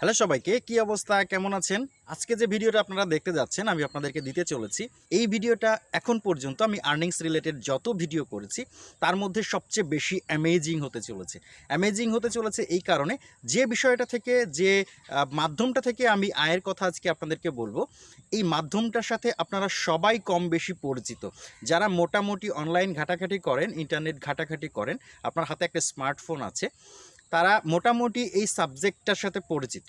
Hello সবাইকে, কি অবস্থা? কেমন আছেন? আজকে যে ভিডিওটা আপনারা দেখতে যাচ্ছেন, আমি আপনাদেরকে দিতে চলেছি। এই ভিডিওটা এখন পর্যন্ত আমি আর্নিংস রিলেটেড যত ভিডিও করেছি, তার মধ্যে সবচেয়ে বেশি অ্যামেজিং হতে চলেছে। অ্যামেজিং হতে চলেছে এই কারণে যে বিষয়টা থেকে, যে মাধ্যমটা থেকে আমি আয়ের কথা আজকে আপনাদেরকে বলব, এই মাধ্যমটার সাথে আপনারা সবাই কম বেশি পরিচিত। যারা মোটামুটি অনলাইন ঘাটাঘাটি করেন ইন্টারনেট ঘাটাঘাটি করেন, আপনার হাতে একটা স্মার্টফোন আছে তারা মোটামুটি এই সাবজেক্টটার সাথে পরিচিত।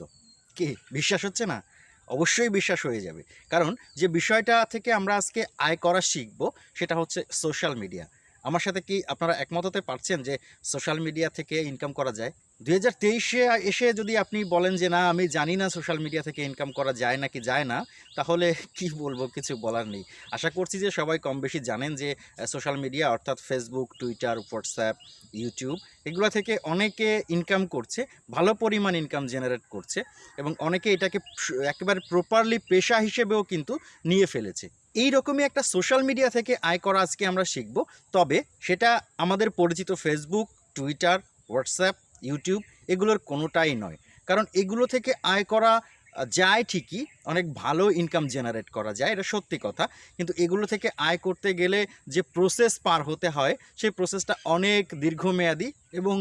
কি? বিশ্বাস হচ্ছে না? অবশ্যই বিশ্বাস হয়ে যাবে। কারণ যে বিষয়টা থেকে আমরা আজকে আয় করা শিখব, সেটা হচ্ছে সোশ্যাল মিডিয়া আমার সাথে কি আপনারা একমত হতে পারছেন যে সোশ্যাল মিডিয়া থেকে ইনকাম করা যায়? দুই হাজার তেইশে এসে যদি আপনি বলেন যে, না, আমি জানি না সোশ্যাল মিডিয়া থেকে ইনকাম করা যায় নাকি যায় না, তাহলে কি বলব? কিছু বলার নেই। আশা করছি যে, সবাই কম বেশি জানেন যে সোশ্যাল মিডিয়া অর্থাৎ ফেসবুক টুইটার হোয়াটসঅ্যাপ ইউটিউব এগুলো থেকে অনেকে ইনকাম করছে, ভালো পরিমাণ ইনকাম জেনারেট করছে এবং অনেকে এটাকে একেবারে প্রপারলি পেশা হিসেবেও কিন্তু নিয়ে ফেলেছে। এই রকমই একটা সোশ্যাল মিডিয়া থেকে আয় করা আজকে আমরা শিখব। তবে সেটা আমাদের পরিচিত ফেসবুক টুইটার হোয়াটসঅ্যাপ ইউটিউব এগুলোর কোনোটাই নয়। কারণ এগুলো থেকে আয় করা যায় ঠিকই, অনেক ভালো ইনকাম জেনারেট করা যায়, এটা সত্যি কথা। কিন্তু এগুলো থেকে আয় করতে গেলে যে প্রসেস পার হতে হয়, সেই প্রসেসটা অনেক দীর্ঘমেয়াদী এবং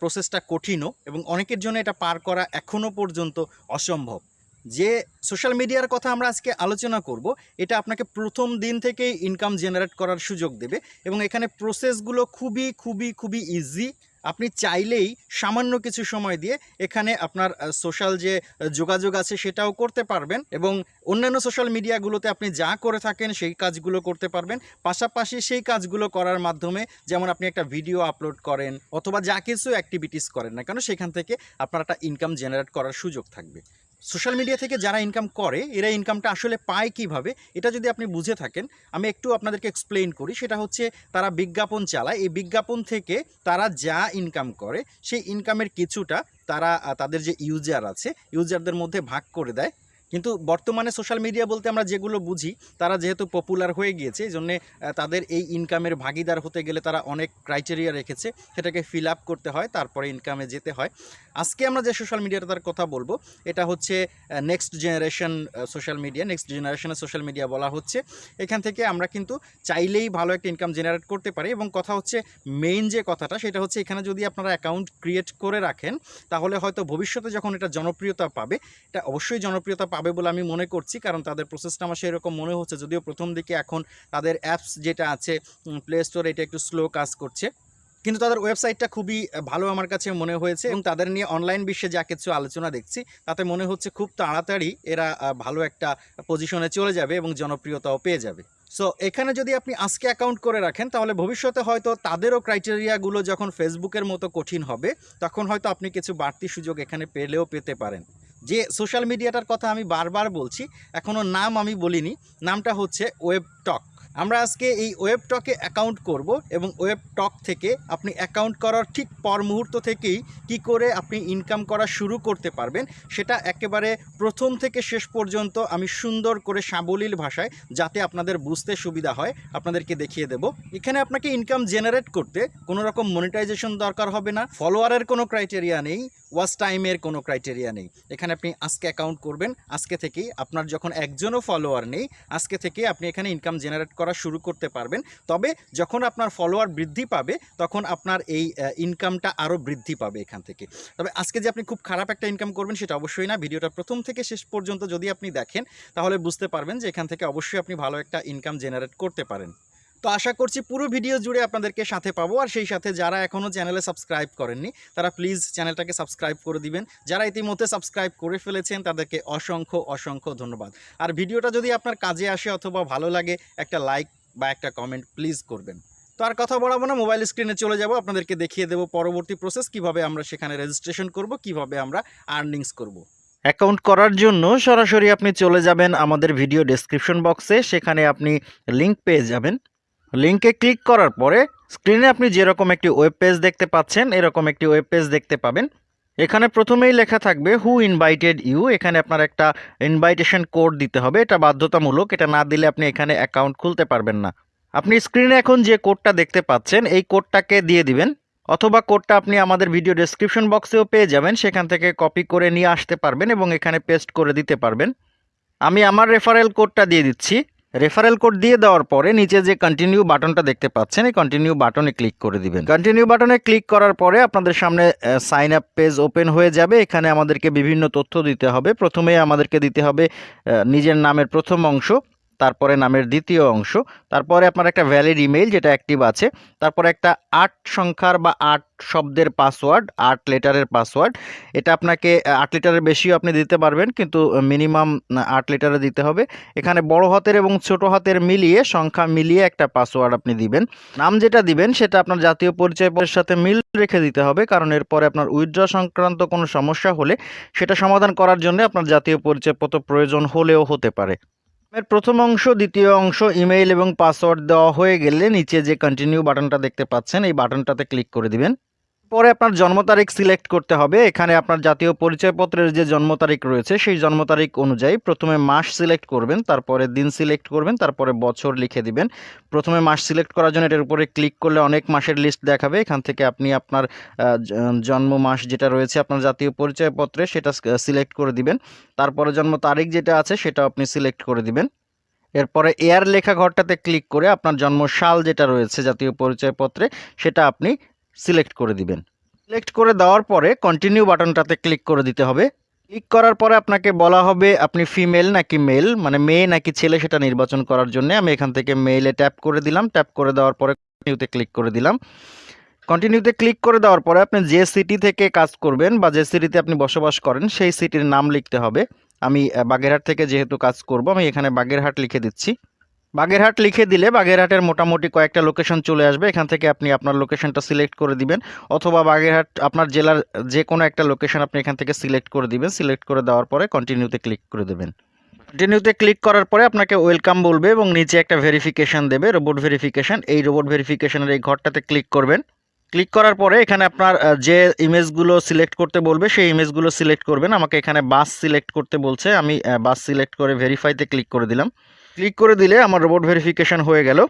প্রসেসটা কঠিনও এবং অনেকের জন্য এটা পার করা এখনও পর্যন্ত অসম্ভব। যে সোশ্যাল মিডিয়ার কথা আমরা আজকে আলোচনা করব, এটা আপনাকে প্রথম দিন থেকেই ইনকাম জেনারেট করার সুযোগ দেবে এবং এখানে প্রসেসগুলো খুবই খুবই খুবই ইজি আপনি চাইলেই সামান্য কিছু সময় দিয়ে এখানে আপনার সোশ্যাল যে যোগাযোগ আছে সেটাও করতে পারবেন এবং অন্যান্য সোশ্যাল মিডিয়াগুলোতে আপনি যা করে থাকেন সেই কাজগুলো করতে পারবেন। পাশাপাশি সেই কাজগুলো করার মাধ্যমে যেমন আপনি একটা ভিডিও আপলোড করেন অথবা যা কিছু অ্যাক্টিভিটিস করেন না কেন, সেখান থেকে আপনার একটা ইনকাম জেনারেট করার সুযোগ থাকবে। সোশ্যাল মিডিয়া থেকে যারা ইনকাম করে, এরা ইনকামটা আসলে পায় কীভাবে, এটা যদি আপনি বুঝে থাকেন, আমি একটু আপনাদেরকে এক্সপ্লেইন করি। সেটা হচ্ছে, তারা বিজ্ঞাপন চালায়। এই বিজ্ঞাপন থেকে তারা যা ইনকাম করে, সেই ইনকামের কিছুটা তারা তাদের যে ইউজার আছে ইউজারদের মধ্যে ভাগ করে দেয়। কিন্তু বর্তমানে সোশ্যাল মিডিয়া বলতে আমরা যেগুলো বুঝি, তারা যেহেতু পপুলার হয়ে গিয়েছে এই জন্যে তাদের এই ইনকামের ভাগিদার হতে গেলে তারা অনেক ক্রাইটেরিয়া রেখেছে। সেটাকে ফিল আপ করতে হয়, তারপরে ইনকামে যেতে হয়। আজকে আমরা যে সোশ্যাল মিডিয়াটার কথা বলব, এটা হচ্ছে next generation social media next জেনারেশনের সোশ্যাল মিডিয়া বলা হচ্ছে। এখান থেকে আমরা কিন্তু চাইলেই ভালো একটা ইনকাম জেনারেট করতে পারি এবং কথা হচ্ছে মেইন যে কথাটা, সেটা হচ্ছে এখানে যদি আপনারা অ্যাকাউন্ট ক্রিয়েট করে রাখেন, তাহলে হয়তো ভবিষ্যতে যখন এটা জনপ্রিয়তা পাবে, এটা অবশ্যই জনপ্রিয়তা পাবে বলে আমি মনে করছি, কারণ তাদের প্রসেসটা আমার সেরকম মনে হচ্ছে। যদিও প্রথম দিকে এখন তাদের অ্যাপস যেটা আছে প্লে স্টোর এটা একটু স্লো কাজ করছে। কিন্তু তাদের ওয়েবসাইটটা খুবই ভালো আমার কাছে মনে হয়েছে এবং তাদের নিয়ে অনলাইন বিশ্বে যা কিছু আলোচনা দেখছি, তাতে মনে হচ্ছে খুব তাড়াতাড়ি এরা ভালো একটা পজিশনে চলে যাবে এবং জনপ্রিয়তাও পেয়ে যাবে। সো এখানে যদি আপনি আজকে অ্যাকাউন্ট করে রাখেন, তাহলে ভবিষ্যতে হয়তো তাদেরও ক্রাইটেরিয়াগুলো যখন ফেসবুকের মতো কঠিন হবে, তখন হয়তো আপনি কিছু বাড়তি সুযোগ এখানে পেলেও পেতে পারেন। যে সোশ্যাল মিডিয়াটার কথা আমি বারবার বলছি এখনও নাম আমি বলিনি, নামটা হচ্ছে ওয়েব টক আমরা আজকে এই ওয়েব টকে অ্যাকাউন্ট করব এবং ওয়েব টক থেকে আপনি অ্যাকাউন্ট করার ঠিক পর মুহূর্ত থেকেই কি করে আপনি ইনকাম করা শুরু করতে পারবেন, সেটা একেবারে প্রথম থেকে শেষ পর্যন্ত আমি সুন্দর করে সাবলীল ভাষায় যাতে আপনাদের বুঝতে সুবিধা হয়, আপনাদেরকে দেখিয়ে দেব। এখানে আপনাকে ইনকাম জেনারেট করতে কোনো রকম মনিটাইজেশন দরকার হবে না ফলোয়ারের কোনো ক্রাইটেরিয়া নেই ওয়াচ টাইমের কোনো ক্রাইটেরিয়া নেই। এখানে আপনি আজকে অ্যাকাউন্ট করবেন, আজকে থেকেই আপনার যখন একজনও ফলোয়ার নেই, আজকে থেকে আপনি এখানে ইনকাম জেনারেট করা শুরু করতে পারবেন। তবে যখন আপনার ফলোয়ার বৃদ্ধি পাবে, তখন আপনার এই ইনকামটা আরও বৃদ্ধি পাবে এখান থেকে। তবে আজকে যে আপনি খুব খারাপ একটা ইনকাম করবেন সেটা অবশ্যই না। ভিডিওটা প্রথম থেকে শেষ পর্যন্ত যদি আপনি দেখেন, তাহলে বুঝতে পারবেন যে এখান থেকে অবশ্যই আপনি ভালো একটা ইনকাম জেনারেট করতে পারেন। তো আশা করছি পুরো ভিডিও জুড়ে আপনাদেরকে সাথে পাবো। আর সেই সাথে যারা এখনও চ্যানেলে সাবস্ক্রাইব করেননি, তারা প্লিজ চ্যানেলটাকে সাবস্ক্রাইব করে দিবেন। যারা ইতিমধ্যে সাবস্ক্রাইব করে ফেলেছেন, তাদেরকে অসংখ্য অসংখ্য ধন্যবাদ। আর ভিডিওটা যদি আপনার কাজে আসে অথবা ভালো লাগে, একটা লাইক বা একটা কমেন্ট প্লিজ করবেন। তো আর কথা বলাবো না, মোবাইল স্ক্রিনে চলে যাব, আপনাদেরকে দেখিয়ে দেবো পরবর্তী প্রসেস, কীভাবে আমরা সেখানে রেজিস্ট্রেশন করব, কীভাবে আমরা আর্নিংস করব। অ্যাকাউন্ট করার জন্য সরাসরি আপনি চলে যাবেন আমাদের ভিডিও ডেসক্রিপশন বক্সে সেখানে আপনি লিংক পেয়ে যাবেন। লিংকে ক্লিক করার পরে স্ক্রিনে আপনি যেরকম একটি ওয়েব পেজ দেখতে পাচ্ছেন, এরকম একটি ওয়েব পেজ দেখতে পাবেন। এখানে প্রথমেই লেখা থাকবে হু ইনভাইটেড ইউ এখানে আপনার একটা ইনভাইটেশন কোড দিতে হবে। এটা বাধ্যতামূলক, এটা না দিলে আপনি এখানে অ্যাকাউন্ট খুলতে পারবেন না। আপনি স্ক্রিনে এখন যে কোডটা দেখতে পাচ্ছেন, এই কোডটাকে দিয়ে দিবেন। অথবা কোডটা আপনি আমাদের ভিডিও ডেসক্রিপশন বক্সেও পেয়ে যাবেন। সেখান থেকে কপি করে নিয়ে আসতে পারবেন এবং এখানে পেস্ট করে দিতে পারবেন। আমি আমার রেফারেল কোডটা দিয়ে দিচ্ছি। রেফারেল কোড দিয়ে দেওয়ার পরে নিচে যে কন্টিনিউ বাটনটা দেখতে পাচ্ছেন, এই কন্টিনিউ বাটনে ক্লিক করে দিবেন। কন্টিনিউ বাটনে ক্লিক করার পরে আপনাদের সামনে সাইন আপ পেজ ওপেন হয়ে যাবে। এখানে আমাদেরকে বিভিন্ন তথ্য দিতে হবে। প্রথমে আমাদেরকে দিতে হবে নিজের নামের প্রথম অংশ। তারপরে নামের দ্বিতীয় অংশ। তারপরে আপনার একটা ভ্যালিড ইমেইল যেটা অ্যাক্টিভ আছে, তারপরে একটা আট সংখ্যার বা আট শব্দের পাসওয়ার্ড আট লেটারের পাসওয়ার্ড এটা আপনাকে আট লিটারের বেশিও আপনি দিতে পারবেন, কিন্তু মিনিমাম আট লিটারে দিতে হবে। এখানে বড় হাতের এবং ছোট হাতের মিলিয়ে, সংখ্যা মিলিয়ে একটা পাসওয়ার্ড আপনি দিবেন। নাম যেটা দিবেন, সেটা আপনার জাতীয় পরিচয়পত্রের সাথে মিল রেখে দিতে হবে, কারণ এরপরে আপনার উইথড্র সংক্রান্ত কোনো সমস্যা হলে, সেটা সমাধান করার জন্য আপনার জাতীয় পরিচয়পত্র প্রয়োজন হলেও হতে পারে। এর প্রথম অংশ, দ্বিতীয় অংশ, ইমেইল এবং পাসওয়ার্ড দেওয়া হয়ে গেলে নিচে যে কন্টিনিউ বাটনটা দেখতে পাচ্ছেন, এই বাটনটাতে ক্লিক করে দিবেন। পরে আপনার জন্ম তারিখ সিলেক্ট করতে হবে। এখানে আপনার জাতীয় পরিচয়পত্রের যে জন্ম তারিখ রয়েছে, সেই জন্ম তারিখ অনুযায়ী প্রথমে মাস সিলেক্ট করবেন, তারপরে দিন সিলেক্ট করবেন, তারপরে বছর লিখে দিবেন। প্রথমে মাস সিলেক্ট করার জন্য এটার উপরে ক্লিক করলে অনেক মাসের লিস্ট দেখাবে। এখান থেকে আপনি আপনার জন্ম মাস যেটা রয়েছে, আপনার জাতীয় পরিচয়পত্রে সেটা সিলেক্ট করে দিবেন। তারপরে জন্ম তারিখ যেটা আছে সেটা আপনি সিলেক্ট করে দিবেন। এরপরে এয়ার লেখা ঘরটাতে ক্লিক করে আপনার জন্ম সাল যেটা রয়েছে জাতীয় পরিচয়পত্রে, সেটা আপনি সিলেক্ট করে দিবেন। সিলেক্ট করে দেওয়ার পরে কন্টিনিউ বাটনটাতে ক্লিক করে দিতে হবে। ক্লিক করার পরে আপনাকে বলা হবে আপনি ফিমেল নাকি মেল মানে মেয়ে নাকি ছেলে সেটা নির্বাচন করার জন্য আমি এখান থেকে মেইলে ট্যাপ করে দিলাম। ট্যাপ করে দেওয়ার পরে কন্টিনিউতে ক্লিক করে দিলাম। কন্টিনিউতে ক্লিক করে দেওয়ার পরে আপনি যে সিটি থেকে কাজ করবেন বা যে সিটিতে আপনি বসবাস করেন, সেই সিটির নাম লিখতে হবে। আমি বাগেরহাট থেকে যেহেতু কাজ করব, আমি এখানে বাগেরহাট লিখে দিচ্ছি। বাগেরহাট লিখে দিলে বাগেরহাটের মোটামুটি কয়েকটা লোকেশন চলে আসবে। এখান থেকে আপনি আপনার লোকেশনটা সিলেক্ট করে দিবেন। অথবা বাগেরহাট, আপনার জেলার যে কোনো একটা লোকেশন আপনি এখান থেকে সিলেক্ট করে দিবেন। সিলেক্ট করে দেওয়ার পরে কন্টিনিউতে ক্লিক করে দেবেন। কন্টিনিউতে ক্লিক করার পরে আপনাকে ওয়েলকাম বলবে এবং নিচে একটা ভেরিফিকেশান দেবে রোবট ভেরিফিকেশন এই রোবট ভেরিফিকেশানের এই ঘরটাতে ক্লিক করবেন। ক্লিক করার পরে এখানে আপনার যে ইমেজগুলো সিলেক্ট করতে বলবে, সেই ইমেজগুলো সিলেক্ট করবেন। আমাকে এখানে বাস সিলেক্ট করতে বলছে। আমি বাস সিলেক্ট করে ভেরিফাইতে ক্লিক করে দিলাম। ক্লিক করে দিলে আমার রোবট ভেরিফিকেশান হয়ে গেল।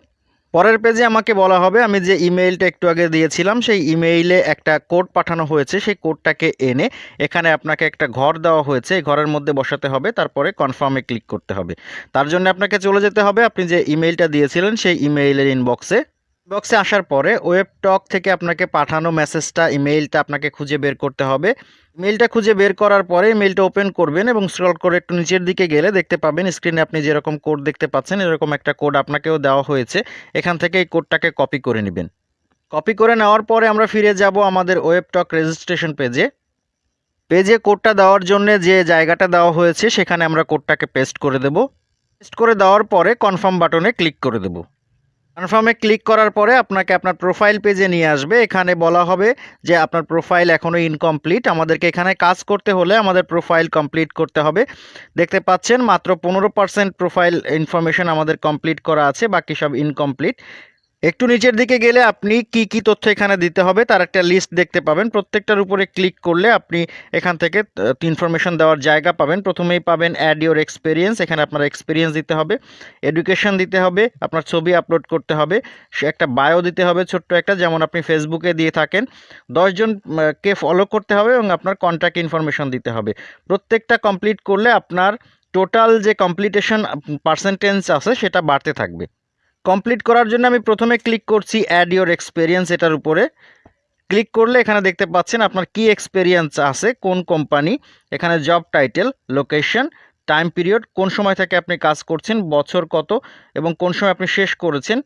পরের পেজে আমাকে বলা হবে, আমি যে ইমেইলটা একটু আগে দিয়েছিলাম, সেই ইমেইলে একটা কোড পাঠানো হয়েছে, সেই কোডটাকে এনে এখানে আপনাকে একটা ঘর দেওয়া হয়েছে ঘরের মধ্যে বসাতে হবে, তারপরে কনফার্মে ক্লিক করতে হবে। তার জন্য আপনাকে চলে যেতে হবে, আপনি যে ইমেইলটা দিয়েছিলেন, সেই ইমেইলের ইনবক্সে ইনবক্সে আসার পরে ওয়েব টক থেকে আপনাকে পাঠানো মেসেজটা ইমেইলটা আপনাকে খুঁজে বের করতে হবে। মেইলটা খুঁজে বের করার পরে মেইলটা ওপেন করবেন এবং স্ক্রল করে একটু নিচের দিকে গেলে দেখতে পাবেন স্ক্রিনে আপনি যেরকম কোড দেখতে পাচ্ছেন, এরকম একটা কোড আপনাকেও দেওয়া হয়েছে। এখান থেকে এই কোডটাকে কপি করে নেবেন। কপি করে নেওয়ার পরে আমরা ফিরে যাব আমাদের ওয়েব টক রেজিস্ট্রেশন পেজে পেজে কোডটা দেওয়ার জন্য যে জায়গাটা দেওয়া হয়েছে, সেখানে আমরা কোডটাকে পেস্ট করে দেব। পেস্ট করে দেওয়ার পরে কনফার্ম বাটনে ক্লিক করে দেব। কনফার্মে ক্লিক করার পরে আপনাকে আপনার প্রোফাইল পেজে নিয়ে আসবে। এখানে বলা হবে যে আপনার প্রোফাইল এখনও ইনকমপ্লিট আমাদেরকে এখানে কাজ করতে হলে আমাদের প্রোফাইল কমপ্লিট করতে হবে। দেখতে পাচ্ছেন মাত্র পনেরো পার্সেন্ট প্রোফাইল ইনফরমেশন আমাদের কমপ্লিট করা আছে, বাকি সব ইনকমপ্লিট একটু নিচের দিকে গেলে আপনি কি কি তথ্য এখানে দিতে হবে, তার একটা লিস্ট দেখতে পাবেন। প্রত্যেকটার উপরে ক্লিক করলে আপনি এখান থেকে ইনফরমেশন দেওয়ার জায়গা পাবেন। প্রথমেই পাবেন অ্যাড ইওর এক্সপিরিয়েন্স এখানে আপনার এক্সপিরিয়েন্স দিতে হবে এডুকেশন দিতে হবে, আপনার ছবি আপলোড করতে হবে, সে একটা বায়ো দিতে হবে ছোট্ট একটা, যেমন আপনি ফেসবুকে দিয়ে থাকেন। দশজন কে ফলো করতে হবে এবং আপনার কন্ট্যাক্ট ইনফরমেশন দিতে হবে। প্রত্যেকটা কমপ্লিট করলে আপনার টোটাল যে কমপ্লিটেশন পার্সেন্টেজ আছে সেটা বাড়তে থাকবে। কমপ্লিট করার জন্য আমি প্রথমে ক্লিক করছি অ্যাড ইয়োর এক্সপিরিয়েন্স এটার উপরে। ক্লিক করলে এখানে দেখতে পাচ্ছেন আপনার কি এক্সপিরিয়েন্স আছে, কোন কোম্পানি এখানে job title location time period কোন সময় থেকে আপনি কাজ করছেন, বছর কত, এবং কোন সময় আপনি শেষ করেছেন।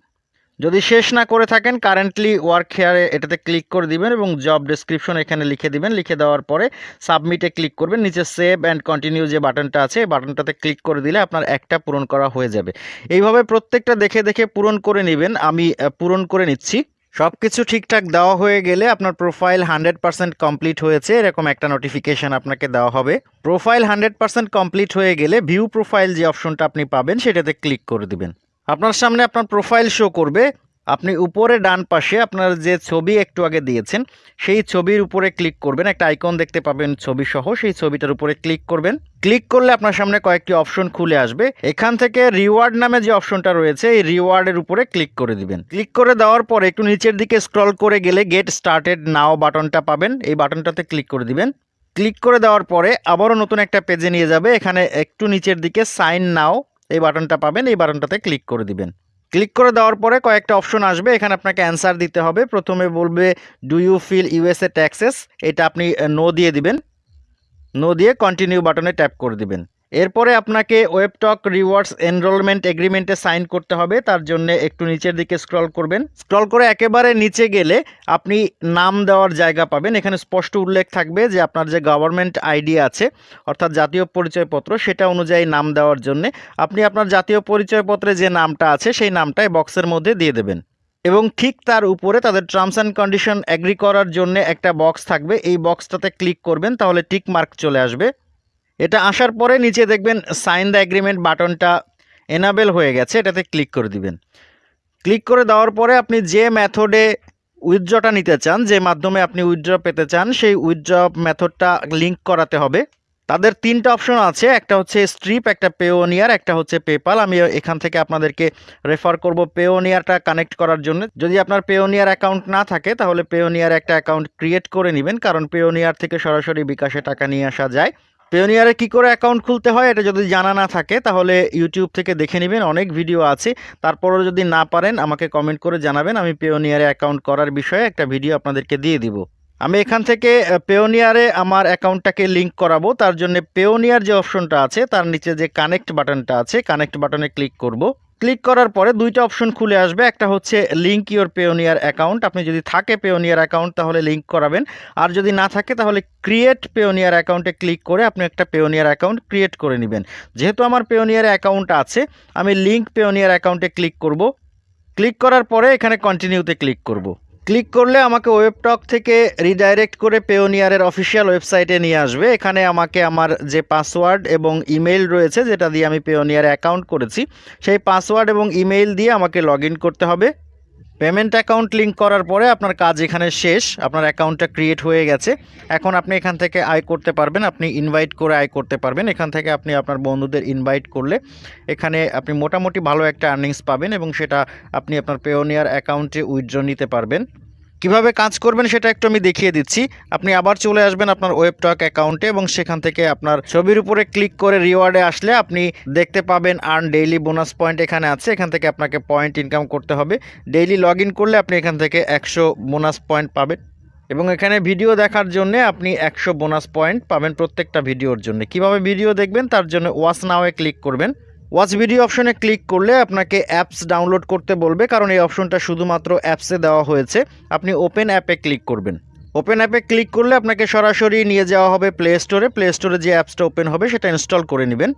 যদি শেষ না করে থাকেন কারেন্টলি ওয়ার্ক হেয়ারে এটাতে ক্লিক করে দিবেন এবং জব ডেসক্রিপশন এখানে লিখে দিবেন। লিখে দেওয়ার পরে সাবমিটে ক্লিক করবেন। নিচে সেভ অ্যান্ড কন্টিনিউ যে বাটনটা আছে, এই বাটনটাতে ক্লিক করে দিলে আপনার একটা পূরণ করা হয়ে যাবে। এইভাবে প্রত্যেকটা দেখে দেখে পূরণ করে নেবেন। আমি পূরণ করে নিচ্ছি। সব কিছু ঠিকঠাক দেওয়া হয়ে গেলে আপনার প্রোফাইল হান্ড্রেড পার্সেন্ট কমপ্লিট হয়েছে। এরকম একটা নোটিফিকেশান আপনাকে দেওয়া হবে। প্রোফাইল হান্ড্রেড পার্সেন্ট কমপ্লিট হয়ে গেলে ভিউ প্রোফাইল যে অপশনটা আপনি পাবেন, সেটাতে ক্লিক করে দিবেন। আপনার সামনে আপনার প্রোফাইল শো করবে। আপনি উপরে ডান পাশে আপনার যে ছবি একটু আগে দিয়েছেন, সেই ছবির উপরে ক্লিক করবেন। একটা আইকন দেখতে পাবেন ছবি সহ, সেই ছবিটার উপরে ক্লিক করবেন। ক্লিক করলে আপনার সামনে কয়েকটি অপশন খুলে আসবে। এখান থেকে রিওয়ার্ড নামে যে অপশনটা রয়েছে, এই রিওয়ার্ডের উপরে ক্লিক করে দিবেন। ক্লিক করে দেওয়ার পরে একটু নিচের দিকে স্ক্রল করে গেলে গেট স্টার্টেড নাও বাটনটা পাবেন। এই বাটনটাতে ক্লিক করে দিবেন। ক্লিক করে দেওয়ার পরে আবারও নতুন একটা পেজে নিয়ে যাবে। এখানে একটু নিচের দিকে সাইন নাও এই বাটনটা পাবেন, এই বাটনটাতে ক্লিক করে দিবেন। ক্লিক করে দেওয়ার পরে কয়েকটা অপশন আসবে, এখানে আপনাকে অ্যান্সার দিতে হবে। প্রথমে বলবে do you fill USA taxes এটা আপনি নো দিয়ে দিবেন। নো দিয়ে কন্টিনিউ বাটনে ট্যাপ করে দিবেন। এরপরে আপনাকে ওয়েবটক রিওয়ার্ডস এনরোলমেন্ট এগ্রিমেন্টে সাইন করতে হবে। তার জন্য একটু নিচের দিকে স্ক্রল করবেন। স্ক্রল করে একেবারে নিচে গেলে আপনি নাম দেওয়ার জায়গা পাবেন। এখানে স্পষ্ট উল্লেখ থাকবে যে আপনার যে গভর্নমেন্ট আইডি আছে, অর্থাৎ জাতীয় পরিচয়পত্র, সেটা অনুযায়ী নাম দেওয়ার জন্য আপনি আপনার জাতীয় পরিচয়পত্রে যে নামটা আছে, সেই নামটাই বক্সের মধ্যে দিয়ে দেবেন। এবং ঠিক তার উপরে তাদের টার্মস অ্যান্ড কন্ডিশন অ্যাগ্রি করার জন্য একটা বক্স থাকবে। এই বক্সটাতে ক্লিক করবেন, তাহলে টিক মার্ক চলে আসবে। এটা আসার পরে নিচে দেখবেন সাইন দ্য এগ্রিমেন্ট বাটনটা এনাবেল হয়ে গেছে, এটাতে ক্লিক করে দিবেন। ক্লিক করে দেওয়ার পরে আপনি যে মেথডে উইথড্রটা নিতে চান, যে মাধ্যমে আপনি উইথড্র পেতে চান, সেই উইথড্র মেথডটা লিঙ্ক করাতে হবে। তাদের তিনটা অপশন আছে, একটা হচ্ছে স্ট্রিপ একটা পেওনিয়ার একটা হচ্ছে পেপাল আমি এখান থেকে আপনাদেরকে রেফার করব পেওনিয়ারটা কানেক্ট করার জন্য। যদি আপনার পেওনিয়ার অ্যাকাউন্ট না থাকে, তাহলে পেওনিয়ার একটা অ্যাকাউন্ট ক্রিয়েট করে নেবেন, কারণ পেওনিয়ার থেকে সরাসরি বিকাশে টাকা নিয়ে আসা যায়। পেওনিয়ারে কি করে অ্যাকাউন্ট খুলতে হয় এটা যদি জানা না থাকে, তাহলে ইউটিউব থেকে দেখে নেবেন, অনেক ভিডিও আছে। তারপরও যদি না পারেন, আমাকে কমেন্ট করে জানাবেন, আমি পেওনিয়ারে অ্যাকাউন্ট করার বিষয়ে একটা ভিডিও আপনাদেরকে দিয়ে দিব। আমি এখান থেকে পেওনিয়ারে আমার অ্যাকাউন্টটাকে লিঙ্ক করাবো, তার জন্য পেওনিয়ার যে অপশনটা আছে, তার নিচে যে কানেক্ট বাটনটা আছে কানেক্ট বাটনে ক্লিক করব। ক্লিক করার পরে দুইটা অপশন খুলে আসবে। একটা হচ্ছে লিঙ্ক ইওর পেওনিয়ার অ্যাকাউন্ট আপনি যদি থাকে পেওনিয়ার অ্যাকাউন্ট তাহলে লিঙ্ক করাবেন। আর যদি না থাকে, তাহলে ক্রিয়েট পেওনিয়ার অ্যাকাউন্টে ক্লিক করে আপনি একটা পেওনিয়ার অ্যাকাউন্ট ক্রিয়েট করে নেবেন। যেহেতু আমার পেওনিয়ার অ্যাকাউন্ট আছে, আমি লিঙ্ক পেওনিয়ার অ্যাকাউন্টে ক্লিক করব। ক্লিক করার পরে এখানে কন্টিনিউতে ক্লিক করব। ক্লিক করলে আমাকে ওয়েবটক থেকে রিডাইরেক্ট করে পেওনিয়ারের অফিসিয়াল ওয়েবসাইটে নিয়ে আসবে। এখানে আমাকে আমার যে পাসওয়ার্ড এবং ইমেইল রয়েছে, যেটা দিয়ে আমি পেওনিয়ারে অ্যাকাউন্ট করেছি, সেই পাসওয়ার্ড এবং ইমেল দিয়ে আমাকে লগ করতে হবে। পেমেন্ট অ্যাকাউন্ট লিঙ্ক করার পরে আপনার কাজ এখানে শেষ, আপনার অ্যাকাউন্টটা ক্রিয়েট হয়ে গেছে। এখন আপনি এখান থেকে আয় করতে পারবেন, আপনি ইনভাইট করে আয় করতে পারবেন। এখান থেকে আপনি আপনার বন্ধুদের ইনভাইট করলে এখানে আপনি মোটামুটি ভালো একটা আর্নিংস পাবেন এবং সেটা আপনি আপনার পেওনিয়ার অ্যাকাউন্টে উইথড্র নিতে পারবেন। কীভাবে কাজ করবেন সেটা একটু আমি দেখিয়ে দিচ্ছি। আপনি আবার চলে আসবেন আপনার ওয়েবটক অ্যাকাউন্টে এবং সেখান থেকে আপনার ছবির উপরে ক্লিক করে রিওয়ার্ডে আসলে আপনি দেখতে পাবেন আর্ন ডেইলি বোনাস পয়েন্ট এখানে আছে। এখান থেকে আপনাকে পয়েন্ট ইনকাম করতে হবে। ডেইলি লগ করলে আপনি এখান থেকে একশো বোনাস পয়েন্ট পাবেন। এবং এখানে ভিডিও দেখার জন্য আপনি একশো বোনাস পয়েন্ট পাবেন প্রত্যেকটা ভিডিওর জন্য। কীভাবে ভিডিও দেখবেন? তার জন্য ওয়াচ নাওয়ে ক্লিক করবেন। ওয়াচ ভিডিও অপশনে ক্লিক করলে আপনাকে অ্যাপস ডাউনলোড করতে বলবে, কারণ এই অপশনটা শুধুমাত্র অ্যাপসে দেওয়া হয়েছে। আপনি ওপেন অ্যাপে ক্লিক করবেন। ওপেন অ্যাপে ক্লিক করলে আপনাকে সরাসরি নিয়ে যাওয়া হবে প্লে স্টোরে প্লে স্টোরে যে অ্যাপসটা ওপেন হবে, সেটা ইনস্টল করে নেবেন।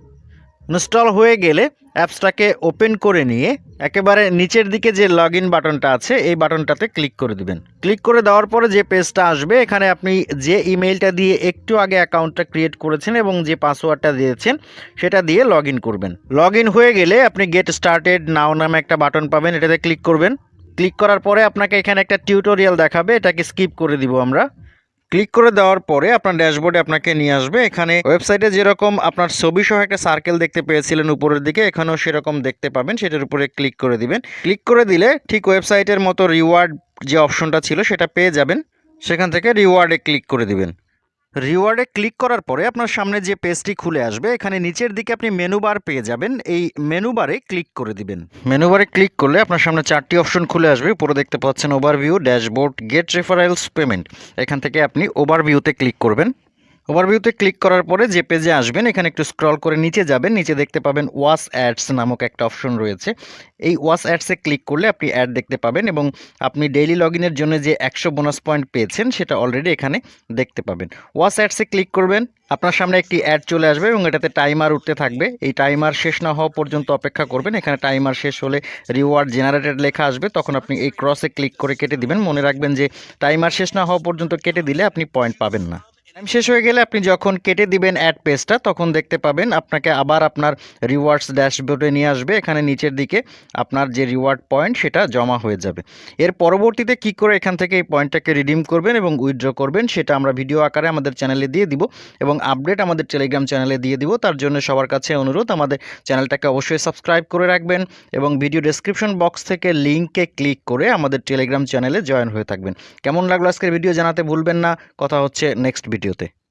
ইনস্টল হয়ে গেলে অ্যাপসটাকে ওপেন করে নিয়ে একেবারে নিচের দিকে যে লগ বাটনটা আছে, এই বাটনটাতে ক্লিক করে দিবেন। ক্লিক করে দেওয়ার পরে যে পেজটা আসবে, এখানে আপনি যে ইমেলটা দিয়ে একটু আগে অ্যাকাউন্টটা ক্রিয়েট করেছেন এবং যে পাসওয়ার্ডটা দিয়েছেন, সেটা দিয়ে লগ করবেন। লগ হয়ে গেলে আপনি গেট স্টার্টেড নাও নামে একটা বাটন পাবেন, এটাতে ক্লিক করবেন। ক্লিক করার পরে আপনাকে এখানে একটা টিউটোরিয়াল দেখাবে, এটাকে স্কিপ করে দিব আমরা। ক্লিক করে দেওয়ার পরে আপনার ড্যাশবোর্ডে আপনাকে নিয়ে আসবে। এখানে ওয়েবসাইটে যেরকম আপনার ছবি সহ একটা সার্কেল দেখতে পেয়েছিলেন উপরের দিকে, এখানেও সেরকম দেখতে পাবেন। সেটার উপরে ক্লিক করে দিবেন। ক্লিক করে দিলে ঠিক ওয়েবসাইটের মতো রিওয়ার্ড যে অপশনটা ছিল সেটা পেয়ে যাবেন। সেখান থেকে রিওয়ার্ডে ক্লিক করে দিবেন। রিওয়ার্ডে ক্লিক করার পরে আপনার সামনে যে পেজটি খুলে আসবে, এখানে নিচের দিকে আপনি মেনু বার পেয়ে যাবেন। এই মেনু বারে ক্লিক করে দিবেন। মেনু বারে ক্লিক করলে আপনার সামনে চারটি অপশন খুলে আসবে। উপরে দেখতে পাচ্ছেন overview dashboard get referrals payment এখান থেকে আপনি ওভারভিউতে ক্লিক করবেন। ওভারভিউতে ক্লিক করার পরে যে পেজে আসবেন, এখানে একটু স্ক্রল করে নিচে যাবেন। নিচে দেখতে পাবেন ওয়াস অ্যাডস নামক একটা অপশন রয়েছে। এই ওয়াস অ্যাডসে ক্লিক করলে আপনি অ্যাড দেখতে পাবেন এবং আপনি ডেইলি লগ ইনের জন্য যে একশো বোনাস পয়েন্ট পেয়েছেন, সেটা অলরেডি এখানে দেখতে পাবেন। ওয়াস অ্যাডসে ক্লিক করবেন, আপনার সামনে একটি অ্যাড চলে আসবে এবং এটাতে টাইমার উঠতে থাকবে। এই টাইমার শেষ না হওয়া পর্যন্ত অপেক্ষা করবেন। এখানে টাইমার শেষ হলে রিওয়ার্ড জেনারেটেড লেখা আসবে। তখন আপনি এই ক্রসে ক্লিক করে কেটে দিবেন। মনে রাখবেন যে টাইমার শেষ না হওয়া পর্যন্ত কেটে দিলে আপনি পয়েন্ট পাবেন না। টাইম শেষ হয়ে গেলে আপনি যখন কেটে দিবেন অ্যাড পেজটা তখন দেখতে পাবেন আপনাকে আবার আপনার রিওয়ার্ডস ড্যাশবোর্ডে নিয়ে আসবে। এখানে নিচের দিকে আপনার যে রিওয়ার্ড পয়েন্ট সেটা জমা হয়ে যাবে। এর পরবর্তীতে কি করে এখান থেকে এই পয়েন্টটাকে রিডিম করবেন এবং উইথড্র করবেন, সেটা আমরা ভিডিও আকারে আমাদের চ্যানেলে দিয়ে দিব এবং আপডেট আমাদের টেলিগ্রাম চ্যানেলে দিয়ে দিব। তার জন্য সবার কাছে অনুরোধ, আমাদের চ্যানেলটাকে অবশ্যই সাবস্ক্রাইব করে রাখবেন এবং ভিডিও ডেসক্রিপশন বক্স থেকে লিঙ্কে ক্লিক করে আমাদের টেলিগ্রাম চ্যানেলে জয়েন হয়ে থাকবেন। কেমন লাগল আজকের ভিডিও জানাতে ভুলবেন না। কথা হচ্ছে নেক্সট ভিডিওতে